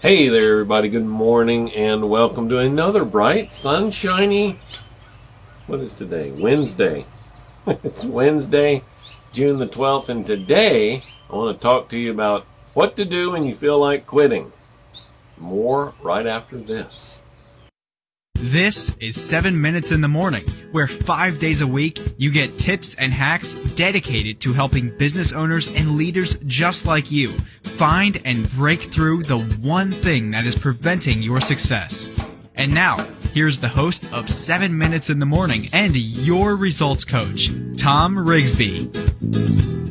Hey there, everybody. Good morning and welcome to another bright, sunshiny. What is today? Wednesday. it's Wednesday, June the 12th, and today I want to talk to you about what to do when you feel like quitting. More right after this. This is 7 Minutes in the Morning, where five days a week you get tips and hacks dedicated to helping business owners and leaders just like you find and break through the one thing that is preventing your success. And now, here's the host of 7 Minutes in the Morning and your results coach, Tom Rigsby.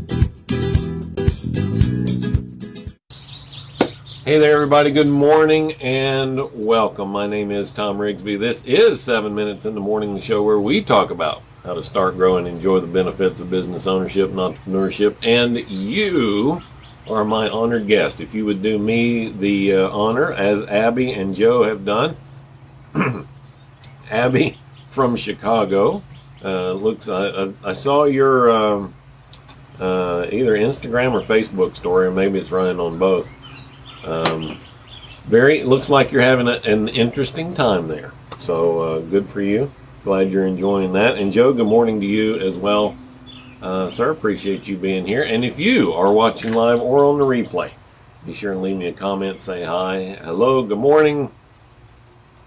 Hey there, everybody. Good morning and welcome. My name is Tom Rigsby. This is 7 Minutes in the Morning, the show where we talk about how to start, grow, and enjoy the benefits of business ownership and entrepreneurship. And you are my honored guest. If you would do me the uh, honor, as Abby and Joe have done, Abby from Chicago. Uh, looks, I, I, saw your um, uh, either Instagram or Facebook story, or maybe it's running on both um, very looks like you're having a, an interesting time there. So uh, good for you. Glad you're enjoying that. And Joe, good morning to you as well, uh, sir. Appreciate you being here. And if you are watching live or on the replay, be sure and leave me a comment. Say hi, hello, good morning.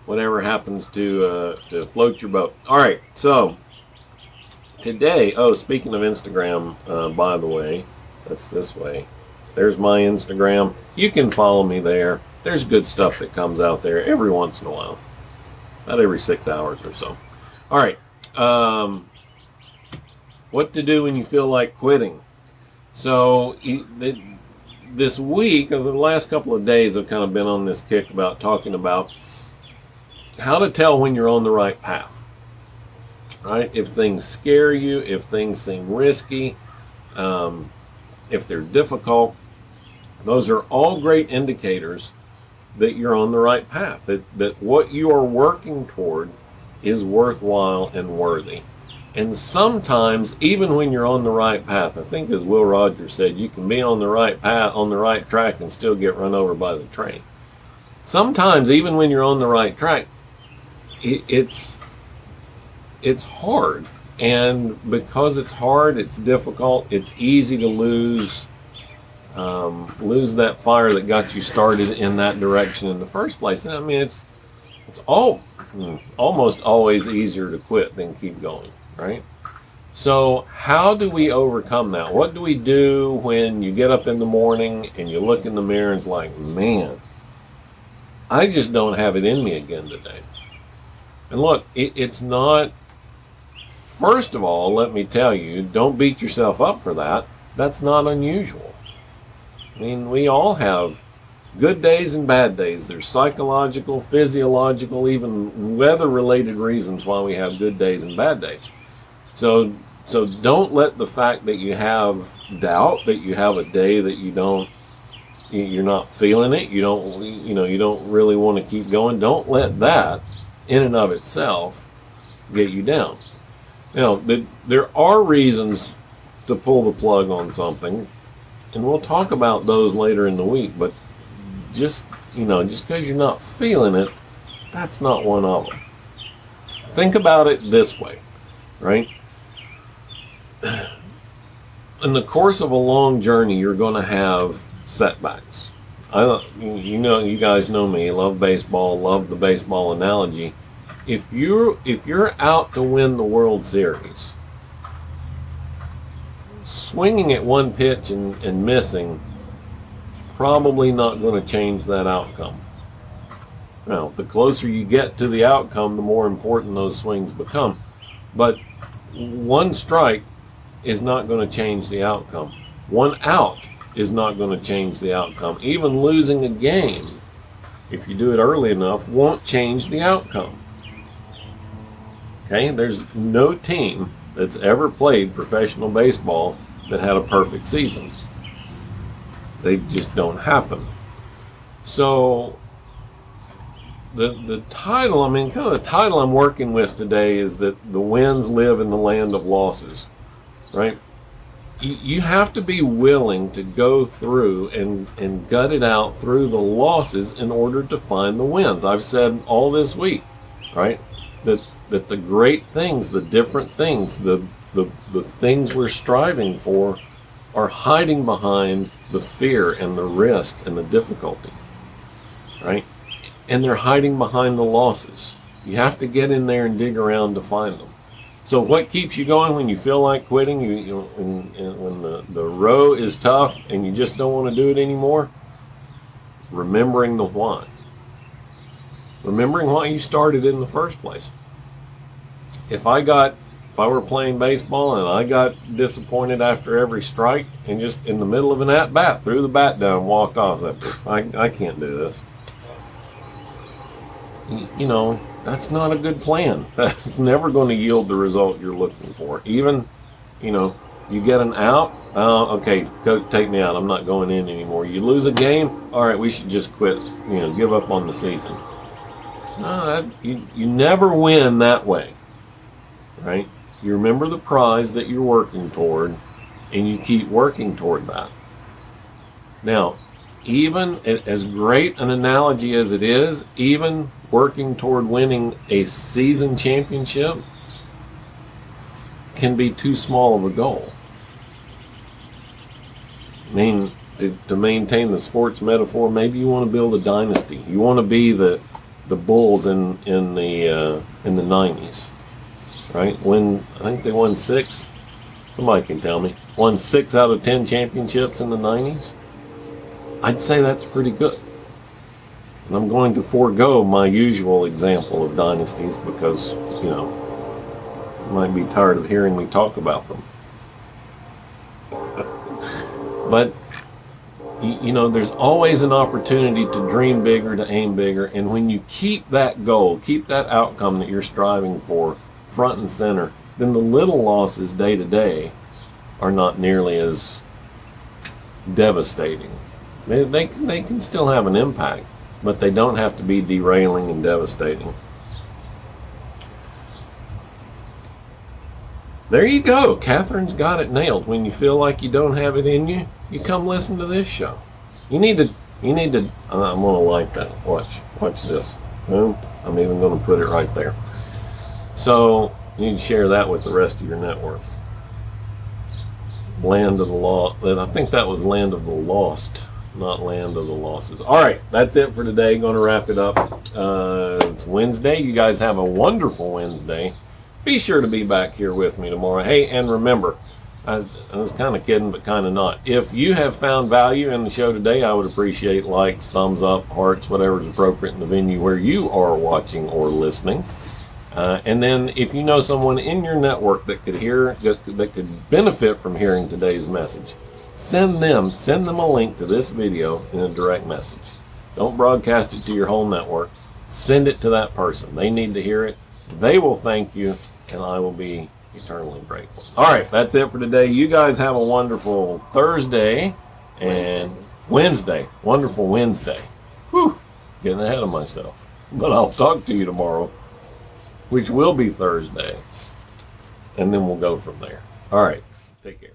Whatever happens to uh, to float your boat. All right, so today. Oh, speaking of Instagram, uh, by the way, that's this way. There's my Instagram. You can follow me there. There's good stuff that comes out there every once in a while. About every six hours or so. All right. Um, what to do when you feel like quitting. So this week, over the last couple of days, I've kind of been on this kick about talking about how to tell when you're on the right path. Right? If things scare you, if things seem risky, um, if they're difficult, those are all great indicators that you're on the right path, that, that what you are working toward is worthwhile and worthy. And sometimes, even when you're on the right path, I think as Will Rogers said, you can be on the right path, on the right track, and still get run over by the train. Sometimes, even when you're on the right track, it, it's it's hard, and because it's hard, it's difficult. It's easy to lose um, lose that fire that got you started in that direction in the first place. And I mean, it's it's all hmm, almost always easier to quit than keep going, right? So how do we overcome that? What do we do when you get up in the morning and you look in the mirror and it's like, man, I just don't have it in me again today. And look, it, it's not. First of all, let me tell you, don't beat yourself up for that. That's not unusual. I mean, we all have good days and bad days. There's psychological, physiological, even weather-related reasons why we have good days and bad days. So, so don't let the fact that you have doubt, that you have a day that you don't, you're not feeling it, you don't, you know, you don't really want to keep going. Don't let that, in and of itself, get you down. Know, there are reasons to pull the plug on something and we'll talk about those later in the week, but just, you know, just because you're not feeling it, that's not one of them. Think about it this way, right? In the course of a long journey, you're going to have setbacks. I, you know, you guys know me. Love baseball. Love the baseball analogy. If you're if you're out to win the World Series, swinging at one pitch and, and missing is probably not going to change that outcome. Now, the closer you get to the outcome, the more important those swings become. But one strike is not going to change the outcome. One out is not going to change the outcome. Even losing a game, if you do it early enough, won't change the outcome. Okay, there's no team that's ever played professional baseball that had a perfect season. They just don't happen. So the the title, I mean, kind of the title I'm working with today is that the wins live in the land of losses, right? you, you have to be willing to go through and, and gut it out through the losses in order to find the wins. I've said all this week, right? That that the great things, the different things, the the, the things we're striving for are hiding behind the fear and the risk and the difficulty. Right? And they're hiding behind the losses. You have to get in there and dig around to find them. So what keeps you going when you feel like quitting? You, you when, when the, the row is tough and you just don't want to do it anymore? Remembering the why. Remembering why you started in the first place. If I got if I were playing baseball and I got disappointed after every strike and just in the middle of an at bat threw the bat down walked off, I, I, I can't do this. You know, that's not a good plan. That's never going to yield the result you're looking for. Even, you know, you get an out. Uh, okay, coach, take me out. I'm not going in anymore. You lose a game. All right, we should just quit. You know, give up on the season. No, that, you you never win that way, right? You remember the prize that you're working toward, and you keep working toward that. Now, even as great an analogy as it is, even working toward winning a season championship can be too small of a goal. I mean, to, to maintain the sports metaphor, maybe you want to build a dynasty. You want to be the the Bulls in in the uh, in the '90s, right? When I think they won six. Somebody can tell me. Won six out of ten championships in the '90s. I'd say that's pretty good. And I'm going to forego my usual example of dynasties because, you know, you might be tired of hearing me talk about them. but, you know, there's always an opportunity to dream bigger, to aim bigger. And when you keep that goal, keep that outcome that you're striving for front and center, then the little losses day to day are not nearly as devastating. They, they, they can still have an impact, but they don't have to be derailing and devastating. There you go. Catherine's got it nailed. When you feel like you don't have it in you, you come listen to this show. You need to, you need to, I'm going to like that. Watch, watch this. Boom. I'm even going to put it right there. So you need to share that with the rest of your network. Land of the Law. I think that was Land of the Lost not land of the losses. All right, that's it for today. Going to wrap it up. Uh, it's Wednesday. You guys have a wonderful Wednesday. Be sure to be back here with me tomorrow. Hey, and remember, I, I was kind of kidding, but kind of not. If you have found value in the show today, I would appreciate likes, thumbs up, hearts, whatever is appropriate in the venue where you are watching or listening. Uh, and then if you know someone in your network that could hear that, that could benefit from hearing today's message, send them send them a link to this video in a direct message. Don't broadcast it to your whole network. Send it to that person. They need to hear it. They will thank you and i will be eternally grateful. All right that's it for today. You guys have a wonderful thursday and wednesday, wednesday. wonderful wednesday. Whew, getting ahead of myself. But i'll talk to you tomorrow which will be thursday. And then we'll go from there. All right. Take care